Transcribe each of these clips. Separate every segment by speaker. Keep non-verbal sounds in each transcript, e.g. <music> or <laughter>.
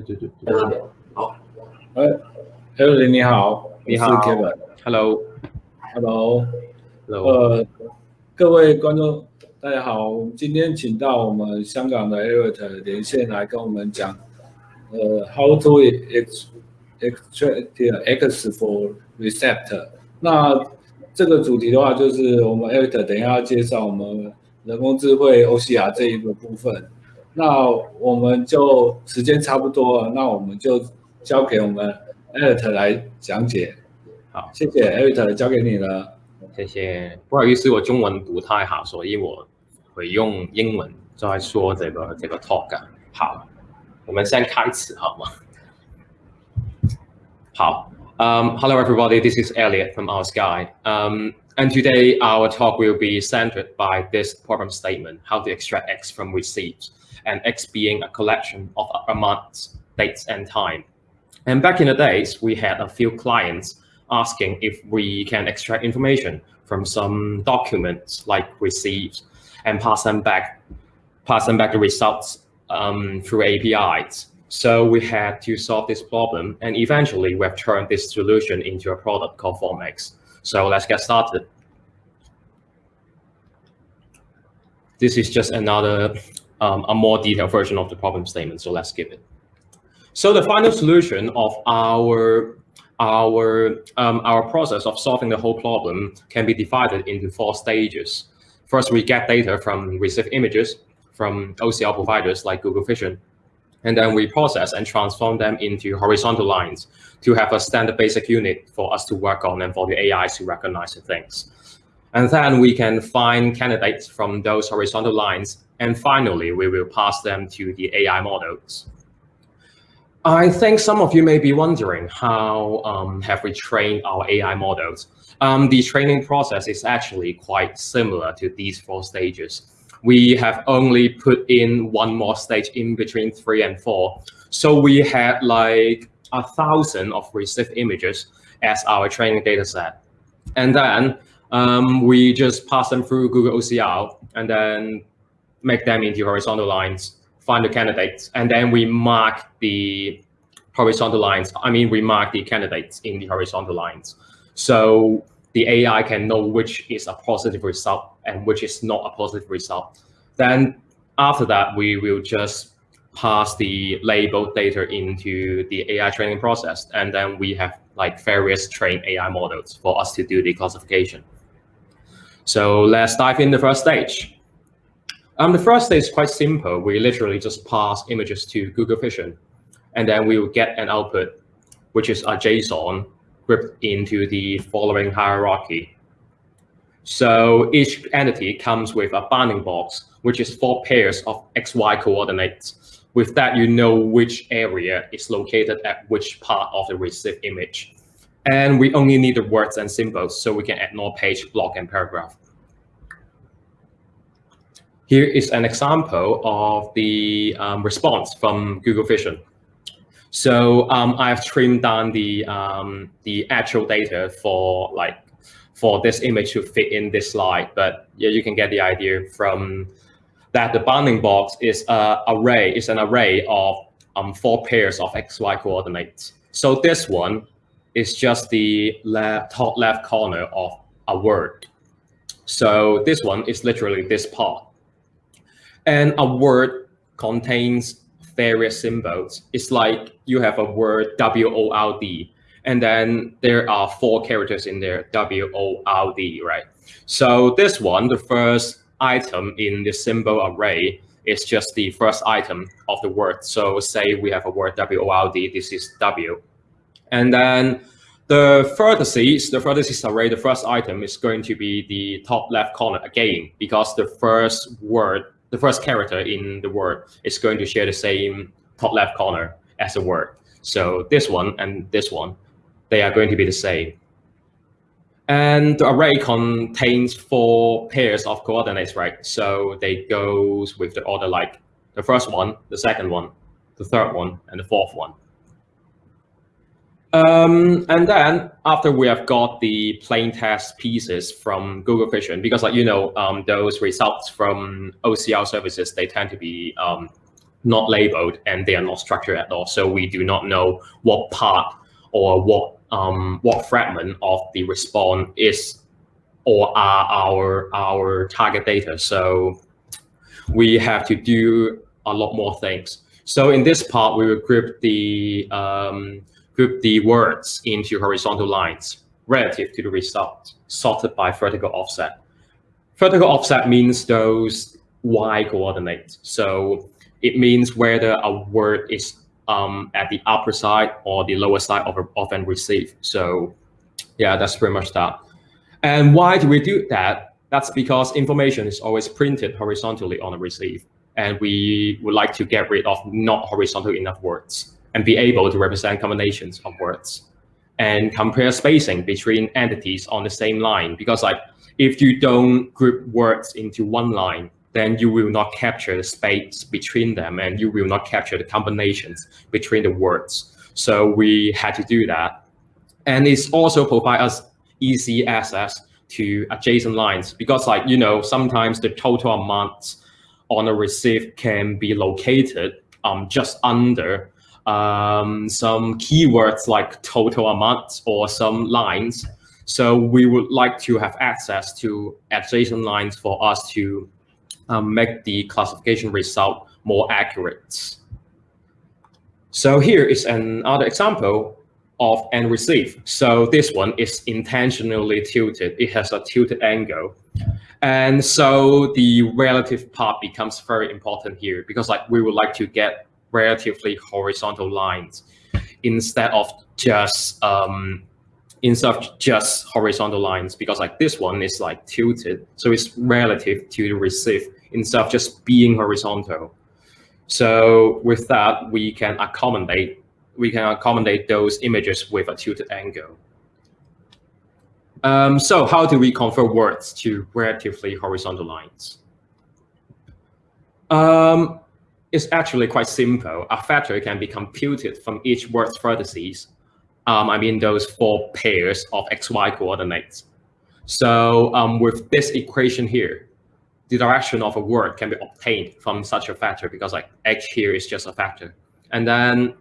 Speaker 1: 对对对
Speaker 2: 在那边。好，
Speaker 3: 哎 e l l o 你好，
Speaker 1: 你好
Speaker 3: 我是 Kevin。
Speaker 1: ，Hello，Hello，Hello，
Speaker 3: 呃，各位观众，大家好，我们今天请到我们香港的 Eric 连线来跟我们讲，呃，How to ex extract X for receptor。那这个主题的话，就是我们 Eric 等一下要介绍我们人工智慧 OCR 这一个部分。那我们就时间差不多了，那我们就交给我们 Eric 来讲解。
Speaker 1: 好，
Speaker 3: 谢谢 Eric，交给你了。
Speaker 1: 谢谢，不好意思，我中文不太好，所以我会用英文再说这个这个 talk。好，我们先开始好吗？好。Um, hello, everybody. This is Elliot from Oursky. Um, and today our talk will be centered by this problem statement, how to extract X from receipts and X being a collection of amounts, dates, and time. And back in the days, we had a few clients asking if we can extract information from some documents like receipts and pass them back, pass them back the results um, through APIs. So we had to solve this problem, and eventually we have turned this solution into a product called FormX. So let's get started. This is just another, um, a more detailed version of the problem statement, so let's skip it. So the final solution of our our um, our process of solving the whole problem can be divided into four stages. First, we get data from received images from OCR providers like Google Vision, and then we process and transform them into horizontal lines to have a standard basic unit for us to work on and for the AI to recognize the things. And then we can find candidates from those horizontal lines. And finally, we will pass them to the AI models. I think some of you may be wondering how um, have we trained our AI models? Um, the training process is actually quite similar to these four stages. We have only put in one more stage in between three and four. So we had like a thousand of received images as our training data set. And then um, we just pass them through Google OCR and then make them into horizontal lines find the candidates, and then we mark the horizontal lines. I mean, we mark the candidates in the horizontal lines. So the AI can know which is a positive result and which is not a positive result. Then after that, we will just pass the labeled data into the AI training process. And then we have like various trained AI models for us to do the classification. So let's dive in the first stage. Um, the first is quite simple. We literally just pass images to Google Vision, and then we will get an output, which is a JSON grouped into the following hierarchy. So each entity comes with a bounding box, which is four pairs of XY coordinates. With that, you know which area is located at which part of the received image. And we only need the words and symbols, so we can ignore page, block, and paragraph. Here is an example of the um, response from Google Vision. So um, I've trimmed down the um, the actual data for like for this image to fit in this slide, but yeah, you can get the idea from that the bounding box is a array is an array of um, four pairs of XY coordinates. So this one is just the left, top left corner of a word. So this one is literally this part. And a word contains various symbols. It's like you have a word W-O-R-D, and then there are four characters in there, W-O-R-D, right? So this one, the first item in the symbol array is just the first item of the word. So say we have a word W-O-R-D, this is W. And then the vertices, the vertices array, the first item is going to be the top left corner again, because the first word the first character in the word is going to share the same top left corner as the word. So this one and this one, they are going to be the same. And the array contains four pairs of coordinates, right? So they goes with the order like the first one, the second one, the third one, and the fourth one. Um, and then after we have got the plain text pieces from Google Vision, because like you know, um, those results from OCR services they tend to be um, not labeled and they are not structured at all. So we do not know what part or what um, what fragment of the response is or are our our target data. So we have to do a lot more things. So in this part, we will group the um, group the words into horizontal lines relative to the result, sorted by vertical offset. Vertical offset means those y coordinates. So it means whether a word is um, at the upper side or the lower side of, of an receive. So yeah, that's pretty much that. And why do we do that? That's because information is always printed horizontally on a receive. And we would like to get rid of not horizontal enough words and be able to represent combinations of words and compare spacing between entities on the same line. Because like if you don't group words into one line, then you will not capture the space between them and you will not capture the combinations between the words. So we had to do that. And it's also provide us easy access to adjacent lines because like, you know, sometimes the total amount on a receive can be located um, just under um, some keywords like total amount or some lines. So we would like to have access to adjacent lines for us to um, make the classification result more accurate. So here is another example of and receive. So this one is intentionally tilted. It has a tilted angle. And so the relative part becomes very important here because like we would like to get relatively horizontal lines instead of just um, instead of just horizontal lines because like this one is like tilted. So it's relative to the receive instead of just being horizontal. So with that, we can accommodate we can accommodate those images with a tilted angle. Um, so how do we convert words to relatively horizontal lines? Um, it's actually quite simple. A factor can be computed from each word's vertices. Um, I mean those four pairs of xy coordinates. So um, with this equation here, the direction of a word can be obtained from such a factor because like x here is just a factor. And then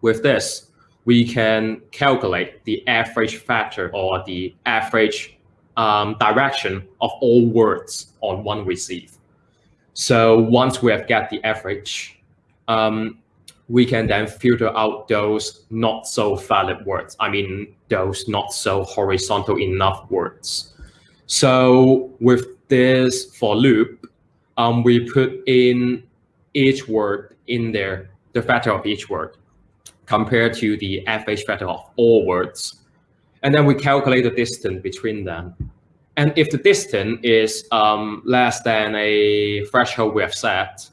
Speaker 1: with this, we can calculate the average factor or the average um, direction of all words on one receive. So once we have got the average, um, we can then filter out those not so valid words. I mean, those not so horizontal enough words. So with this for loop, um, we put in each word in there, the factor of each word compared to the average factor of all words. And then we calculate the distance between them. And if the distance is um, less than a threshold we have set,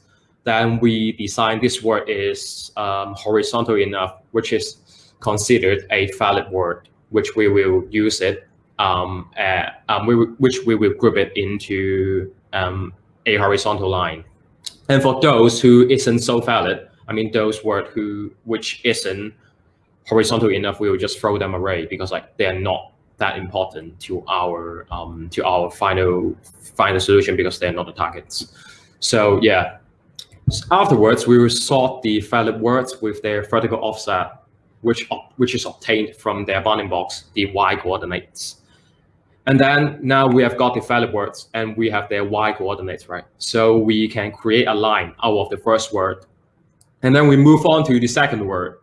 Speaker 1: then we design this word is um, horizontal enough, which is considered a valid word, which we will use it, um, at, um, we, which we will group it into um, a horizontal line. And for those who isn't so valid, I mean, those words who which isn't horizontal enough, we will just throw them away because like they're not that important to our um, to our final final solution because they're not the targets. So yeah, afterwards we will sort the valid words with their vertical offset, which which is obtained from their bounding box, the y coordinates. And then now we have got the valid words and we have their y coordinates, right? So we can create a line out of the first word and then we move on to the second word.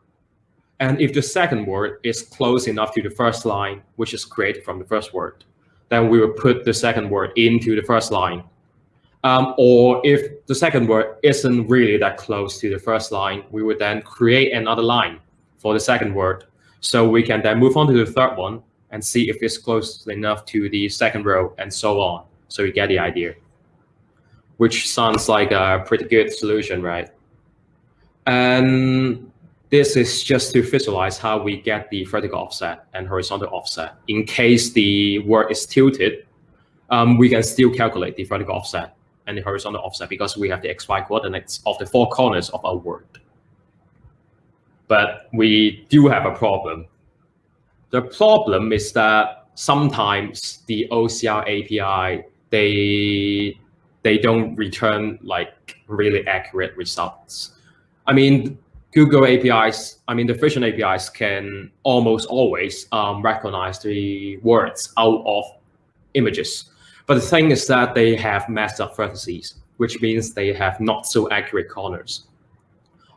Speaker 1: And if the second word is close enough to the first line, which is created from the first word, then we will put the second word into the first line. Um, or if the second word isn't really that close to the first line, we would then create another line for the second word. So we can then move on to the third one and see if it's close enough to the second row and so on. So you get the idea, which sounds like a pretty good solution, right? And this is just to visualize how we get the vertical offset and horizontal offset. In case the word is tilted, um, we can still calculate the vertical offset and the horizontal offset because we have the xy coordinates of the four corners of our word. But we do have a problem. The problem is that sometimes the OCR API, they, they don't return like really accurate results I mean, Google APIs, I mean, the Vision APIs can almost always um, recognize the words out of images. But the thing is that they have messed up vertices, which means they have not so accurate corners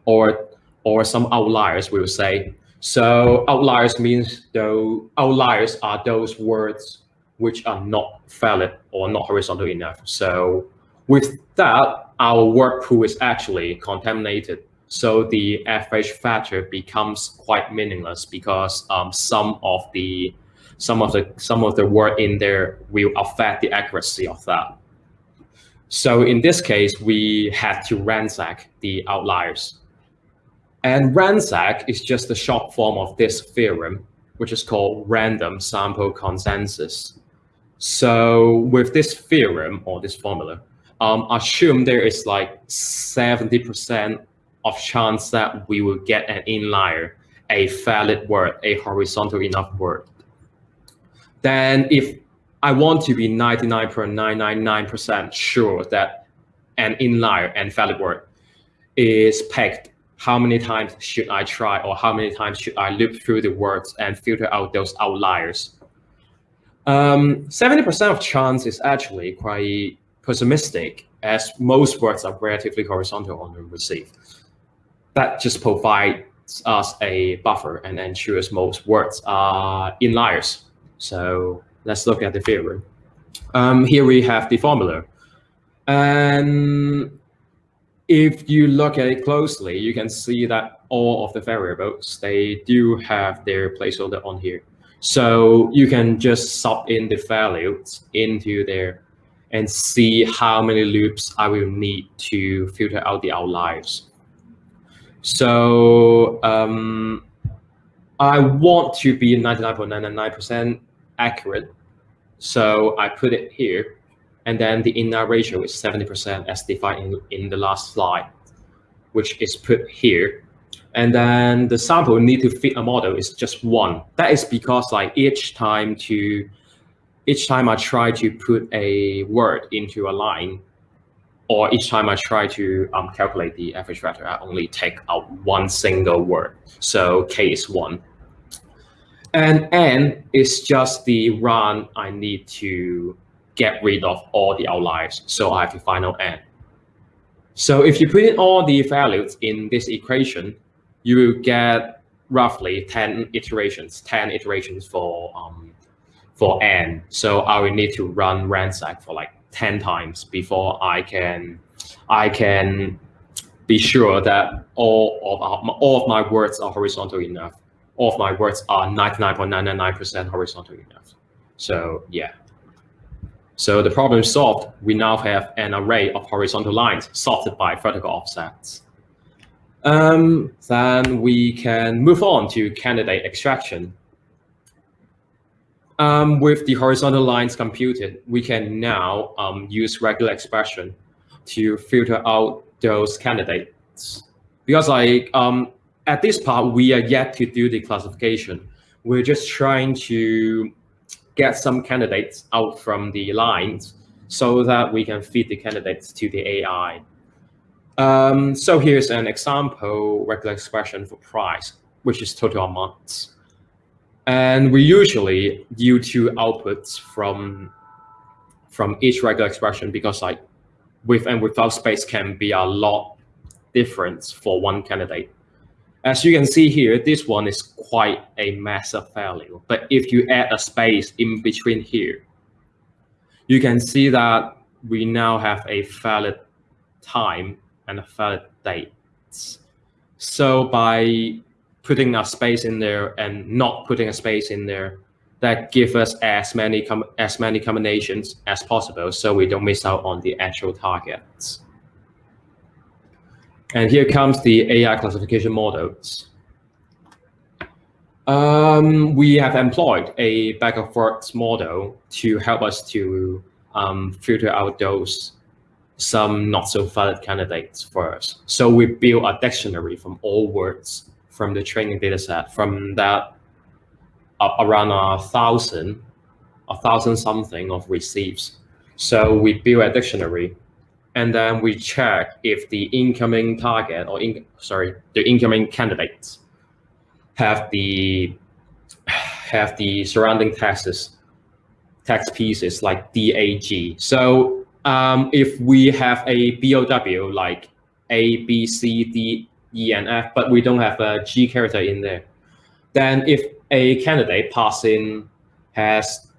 Speaker 1: or, or some outliers, we will say. So outliers means though outliers are those words which are not valid or not horizontal enough. So with that, our word pool is actually contaminated. So the average factor becomes quite meaningless because um, some of the some of the some of the word in there will affect the accuracy of that. So in this case, we had to RANSAC the outliers. And RANSAC is just the short form of this theorem, which is called random sample consensus. So with this theorem or this formula, um, assume there is like 70% of chance that we will get an inlier, a valid word, a horizontal enough word. Then if I want to be 99.999% sure that an inlier and valid word is pegged, how many times should I try or how many times should I loop through the words and filter out those outliers? 70% um, of chance is actually quite pessimistic as most words are relatively horizontal on the receive. That just provides us a buffer and ensures most words are inliers. So let's look at the theorem. Um, here we have the formula. And if you look at it closely, you can see that all of the variables, they do have their placeholder on here. So you can just sub in the values into there and see how many loops I will need to filter out the outliers. So um, I want to be 99.999% accurate. So I put it here. And then the inlier ratio is 70% as defined in, in the last slide, which is put here and then the sample need to fit a model is just one. That is because like each time to each time I try to put a word into a line, or each time I try to um, calculate the average factor, I only take out one single word. So k is one. And n is just the run I need to get rid of all the outliers. So I have the final n. So if you put in all the values in this equation, you will get roughly 10 iterations, 10 iterations for um, for n. So I will need to run RANSAC for like 10 times before I can I can be sure that all of our, all of my words are horizontal enough. All of my words are 99.999% horizontal enough. So yeah. So the problem solved, we now have an array of horizontal lines sorted by vertical offsets. Um, then we can move on to candidate extraction. Um, with the horizontal lines computed, we can now um, use regular expression to filter out those candidates. Because like um, at this part, we are yet to do the classification. We're just trying to get some candidates out from the lines so that we can feed the candidates to the AI. Um, so here's an example regular expression for price, which is total amounts. And we usually use two outputs from, from each regular expression because like with and without space can be a lot different for one candidate. As you can see here, this one is quite a massive value. But if you add a space in between here, you can see that we now have a valid time and a valid date. So by putting a space in there and not putting a space in there, that give us as many as many combinations as possible, so we don't miss out on the actual targets. And here comes the AI classification models. Um, we have employed a bag of words model to help us to um, filter out those some not so valid candidates first. So we build a dictionary from all words from the training data set. From that, uh, around a thousand, a thousand something of receives. So we build a dictionary and then we check if the incoming target or in, sorry, the incoming candidates have the have the surrounding texts text pieces like DAG. So um, if we have a BOW like A, B, C, D, E, and F, but we don't have a G character in there, then if a candidate passing has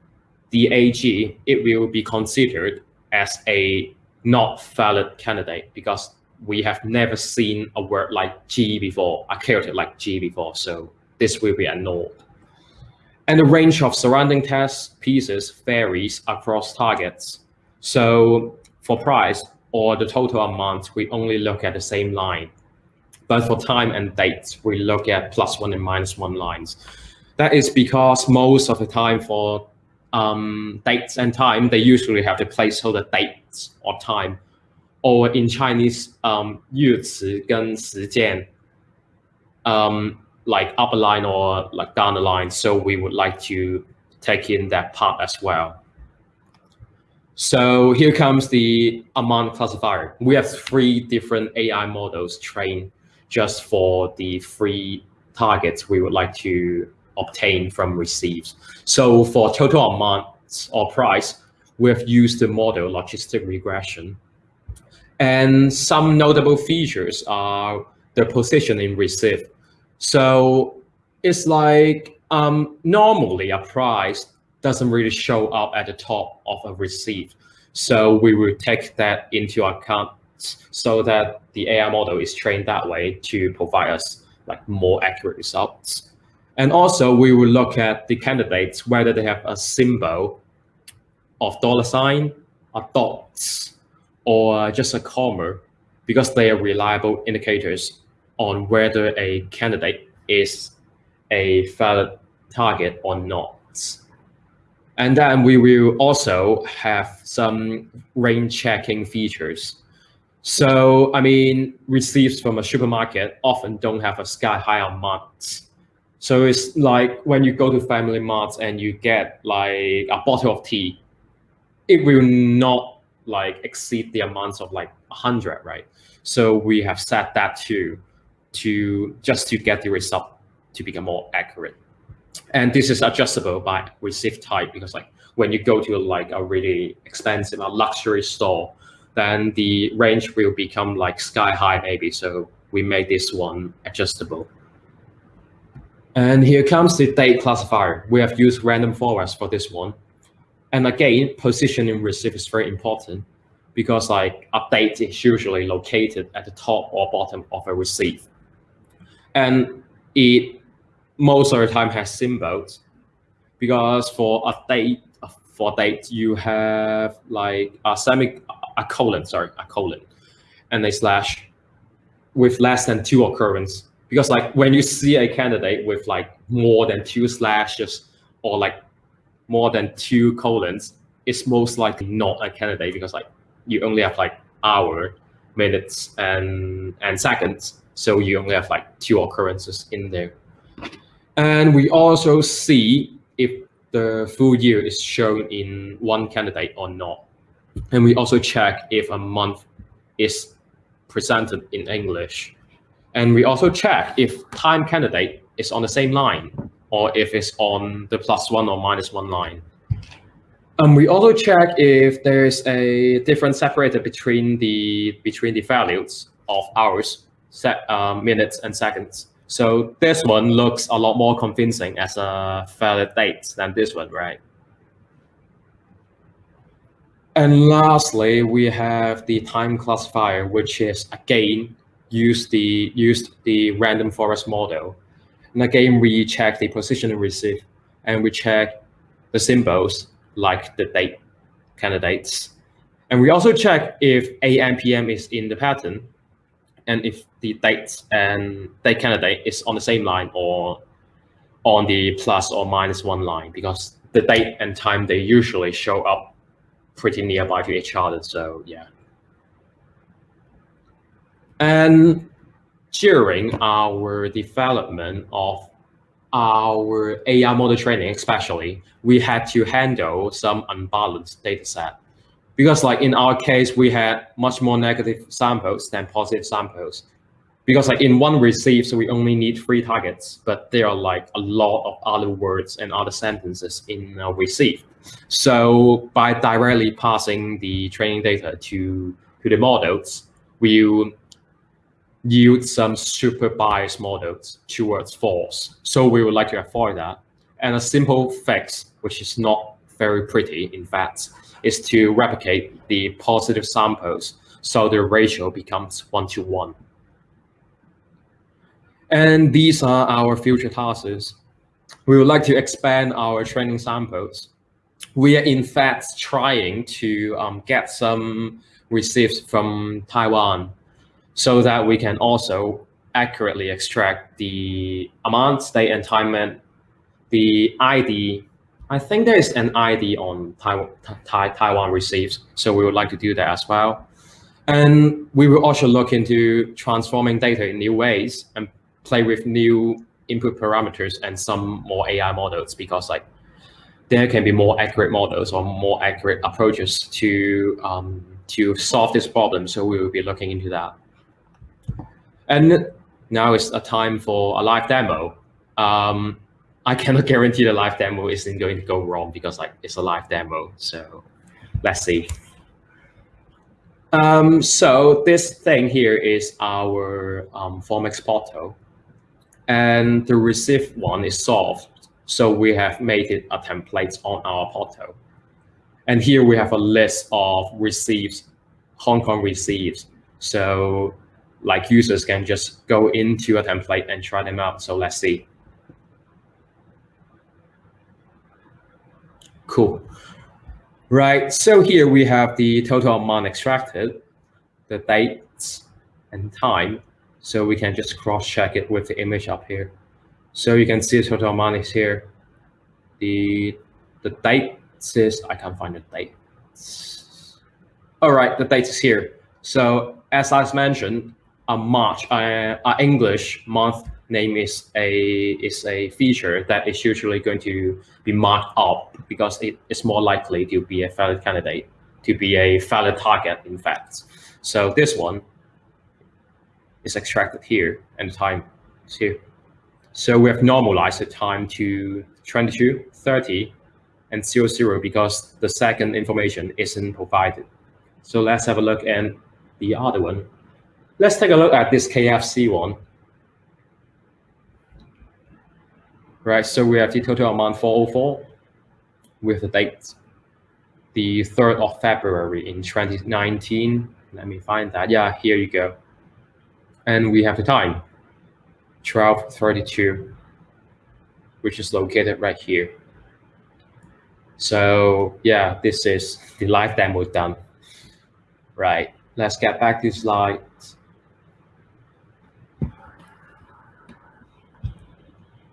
Speaker 1: the AG, it will be considered as a not valid candidate because we have never seen a word like G before, a character like G before. So this will be annulled. And the range of surrounding test pieces varies across targets. So for price or the total amount, we only look at the same line. But for time and date, we look at plus one and minus one lines. That is because most of the time for um, dates and time, they usually have the placeholder dates or time. Or in Chinese, um, 日词跟时间, um, like up a line or like down the line. So we would like to take in that part as well. So here comes the amount classifier. We have three different AI models trained just for the three targets we would like to obtain from receives. So for total amount or price, we have used the model logistic regression. And some notable features are the position in receive. So it's like um, normally a price doesn't really show up at the top of a receive. So we will take that into account so that the AI model is trained that way to provide us like more accurate results. And also we will look at the candidates, whether they have a symbol of dollar sign, a dots, or just a comma, because they are reliable indicators on whether a candidate is a valid target or not. And then we will also have some range checking features. So, I mean, receipts from a supermarket often don't have a sky high amount so it's like when you go to Family Mart and you get like a bottle of tea, it will not like exceed the amounts of like 100, right? So we have set that to, to just to get the result to become more accurate. And this is adjustable by receipt type because like when you go to like a really expensive, a luxury store, then the range will become like sky high maybe. So we make this one adjustable. And here comes the date classifier. We have used random forest for this one. And again, positioning receive is very important because like update is usually located at the top or bottom of a receive. And it most of the time has symbols because for a date, for date, you have like a semi, a colon, sorry, a colon, and a slash with less than two occurrence because like when you see a candidate with like more than two slashes or like more than two colons, it's most likely not a candidate because like you only have like hour, minutes, and and seconds. So you only have like two occurrences in there. And we also see if the full year is shown in one candidate or not. And we also check if a month is presented in English. And we also check if time candidate is on the same line or if it's on the plus one or minus one line. And we also check if there's a difference separated between the between the values of hours, set, uh, minutes, and seconds. So this one looks a lot more convincing as a valid date than this one, right? And lastly, we have the time classifier, which is again use the used the random forest model. And again, we check the position and receive, and we check the symbols like the date candidates. And we also check if AM PM is in the pattern, and if the date and date candidate is on the same line or on the plus or minus one line, because the date and time they usually show up pretty nearby to each other. So yeah. And during our development of our AI model training, especially, we had to handle some unbalanced data set because like in our case, we had much more negative samples than positive samples. Because like in one receive, so we only need three targets, but there are like a lot of other words and other sentences in a receive. So by directly passing the training data to, to the models, we yield some super biased models towards false. So we would like to avoid that. And a simple fix, which is not very pretty, in fact, is to replicate the positive samples so the ratio becomes one to one. And these are our future tasks. We would like to expand our training samples. We are in fact trying to um, get some receipts from Taiwan so that we can also accurately extract the amount, date, and time, the ID. I think there is an ID on Taiwan, Taiwan receives, so we would like to do that as well. And we will also look into transforming data in new ways and play with new input parameters and some more AI models because like there can be more accurate models or more accurate approaches to um, to solve this problem. So we will be looking into that. And now it's a time for a live demo. Um, I cannot <laughs> guarantee the live demo isn't going to go wrong because like it's a live demo. So let's see. Um, so this thing here is our um, FormX portal and the receive one is solved. So we have made it a template on our portal. And here we have a list of receives, Hong Kong receives. So like users can just go into a template and try them out. So let's see. Cool. Right, so here we have the total amount extracted, the dates and time, so we can just cross-check it with the image up here. So you can see the total amount is here. The the date says I can't find the date. All right, the date is here. So as I mentioned, a March, uh, English month name is a is a feature that is usually going to be marked up because it is more likely to be a valid candidate, to be a valid target, in fact. So this one is extracted here and the time is here. So we have normalized the time to 22, 30, and 0, 0 because the second information isn't provided. So let's have a look at the other one. Let's take a look at this KFC one. Right, so we have the total amount 404 with the date, the 3rd of February in 2019. Let me find that. Yeah, here you go and we have the time 1232 which is located right here. So yeah this is the live demo done. Right let's get back to slides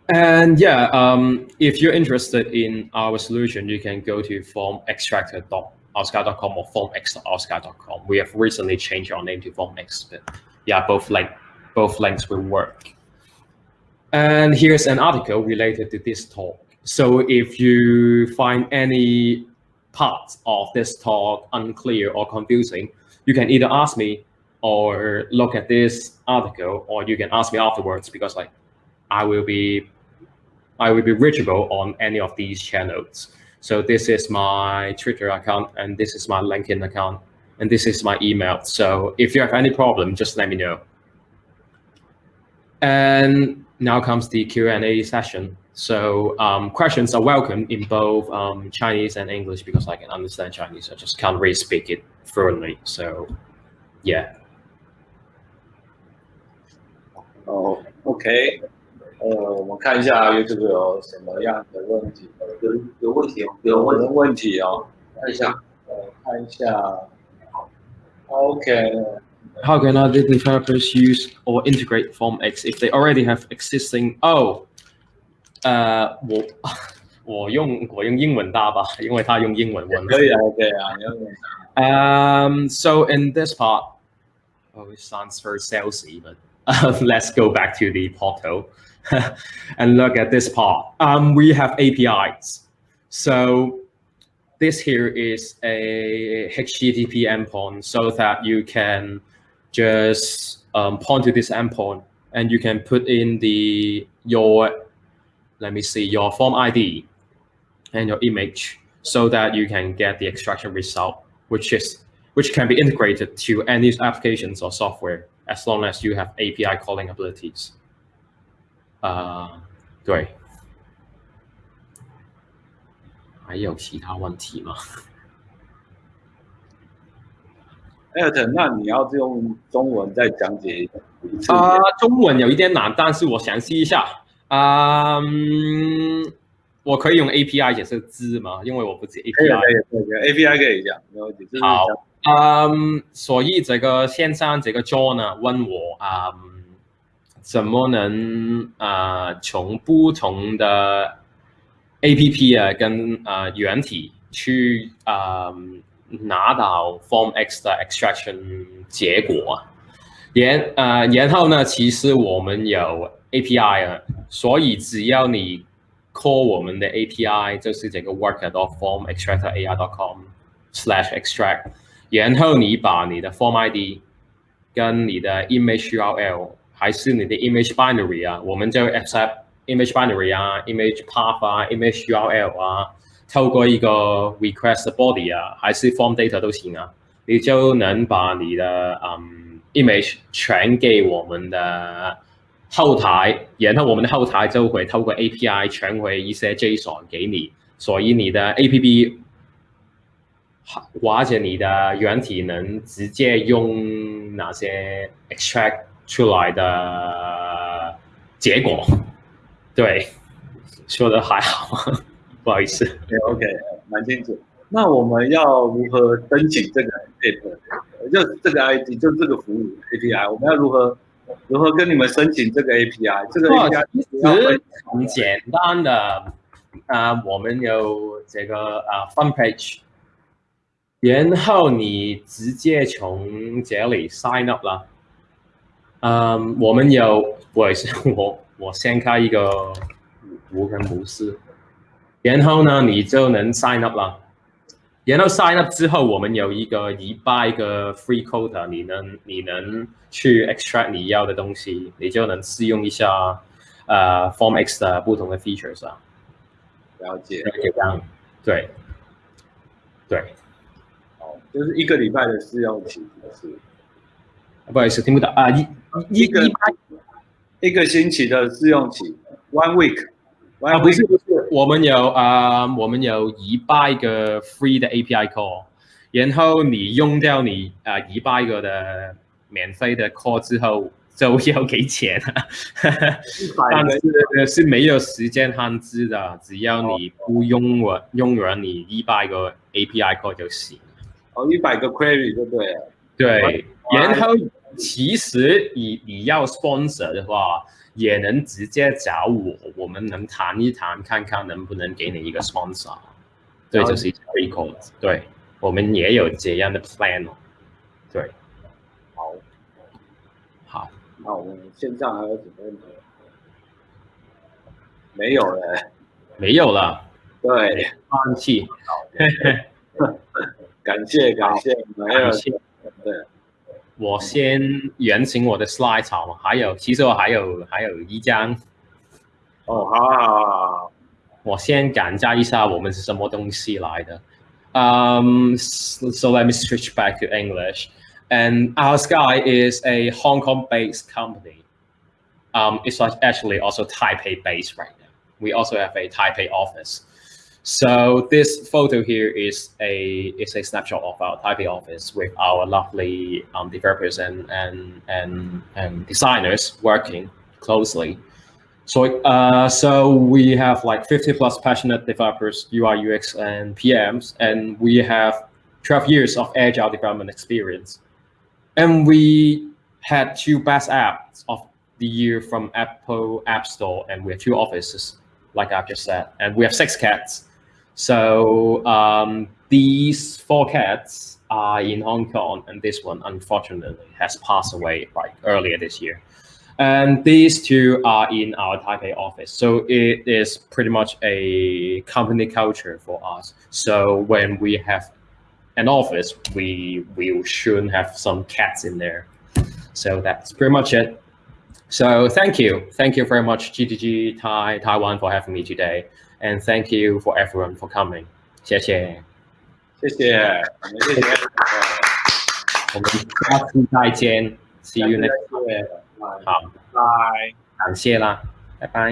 Speaker 1: and yeah um, if you're interested in our solution you can go to formextractor.oursky.com or formx.oursky.com we have recently changed our name to formx but yeah, both link, both links will work. And here's an article related to this talk. So if you find any parts of this talk unclear or confusing, you can either ask me or look at this article, or you can ask me afterwards because like I will be I will be reachable on any of these channels. So this is my Twitter account and this is my LinkedIn account and this is my email. So if you have any problem, just let me know. And now comes the Q&A session. So um, questions are welcome in both um, Chinese and English because I can understand Chinese. I just can't really speak it fluently. So yeah.
Speaker 3: Oh, OK，呃，我们看一下 YouTube 有什么样的问题？有有问题哦，有问问题哦，看一下，呃，看一下。Okay.
Speaker 1: How can other developers use or integrate FormX if they already have existing? Oh, uh, 我我用我用英文答吧，因为他用英文问。
Speaker 3: 可以啊，OK
Speaker 1: 啊，Um, so <laughs> in this part, oh, it sounds very salesy, but <laughs> uh, let's go back to the portal <laughs> and look at this part. Um, we have APIs. So this here is a HTTP endpoint so that you can just um, point to this endpoint and you can put in the your let me see your form ID and your image so that you can get the extraction result, which is which can be integrated to any applications or software as long as you have API calling abilities. Uh, 对。还有其他问题吗？
Speaker 3: 那你要用中文再讲解一
Speaker 1: 下啊？中文有一点难，但是我详细一下。嗯，我可以用 API 解释字吗？因为我不知 API。
Speaker 3: 可以可以，API 可以讲，没问题。
Speaker 1: 好，嗯，所以这个线上这个 John 呢问我啊，怎么能啊从不同的 A P P 啊，跟啊原体去啊拿到 Form X 的 extraction 结果，然啊然后呢，其实我们有 A P I 啊，所以只要你 call 我们的 A P I，就是这个 worker dot form extractor A I dot com slash extract，然后你把你的 form I D 跟你的 image U R L 还是你的 image binary 啊，我们就 accept。image binary 啊，image path 啊，image URL 啊，透过一个 request body 啊，还是 form data 都行啊，你就能把你的嗯 image 传给我们的后台，然后我们的后台就会透过 API 传回一些 JSON 给你，所以你的 APP 或者你的原体能直接用哪些 extract 出来的结果。对，说的还好，不好意思。
Speaker 3: OK，蛮清楚。那我们要如何申请这个 APP？就这个 ID，就这个服务 API，我们要如何如何跟你们申请这个 API？这个 API
Speaker 1: 其实很简单的啊，我们有这个啊 Fun Page，然后你直接从这里 Sign Up 啦。嗯，我们有，不好意思，我。我先开一个无人模式，然后呢，你就能 sign up 了。然后 sign up 之后，我们有一个一百个 free quota，你能你能去 extract 你要的东西，你就能试用一下呃 Form X 的不同的 features 啊。
Speaker 3: 了解，
Speaker 1: 了解这样，对，对，
Speaker 3: 哦，就是一个礼拜的试用期是，
Speaker 1: 不好意思，听不到。啊，一一个。
Speaker 3: 一个星期的试用期，one week，
Speaker 1: 啊不是不是，我们有啊，我们有一百个 free 的 API call，然后你用掉你啊一百个的免费的 call 之后，就要给钱了，但是是没有时间限制的，只要你不用我用完你一百个 API call 就行。
Speaker 3: 哦，一百个 query 就对了。
Speaker 1: 对，然后。其实你你要 sponsor 的话，也能直接找我，我们能谈一谈，看看能不能给你一个 sponsor。对，就是 recall。对，我们也有这样的 plan。对，
Speaker 3: 好，
Speaker 1: 好，
Speaker 3: 那我们线上还有什么问题？没有了，
Speaker 1: 没有了。
Speaker 3: 对，
Speaker 1: 放弃。<laughs>
Speaker 3: 感谢感谢，没有。对。
Speaker 1: 我先原型我的 slide 好吗？还有，其实我还有还有一张。
Speaker 3: 哦，好好好。
Speaker 1: 我先讲一下我们是什么东西来的。Um, so, so let me switch back to English. And Oursky is a Hong Kong-based company. Um, it's actually also Taipei-based right now. We also have a Taipei office. So this photo here is a is a snapshot of our Taipei office with our lovely um, developers and and and and designers working closely. So uh, so we have like 50 plus passionate developers, UI, UX, and PMs, and we have 12 years of agile development experience. And we had two best apps of the year from Apple App Store, and we have two offices, like I've just said, and we have six cats so um, these four cats are in Hong Kong, and this one unfortunately has passed away like earlier this year. And these two are in our Taipei office. So it is pretty much a company culture for us. So when we have an office, we we should have some cats in there. So that's pretty much it. So thank you. Thank you very much, GTG Tai Taiwan for having me today. And thank you for everyone for coming. 谢谢。
Speaker 2: 谢谢，我们谢谢。
Speaker 1: 我们下次再见，See you next time。好，
Speaker 2: 拜。
Speaker 1: 感谢啦，拜拜。
Speaker 2: 拜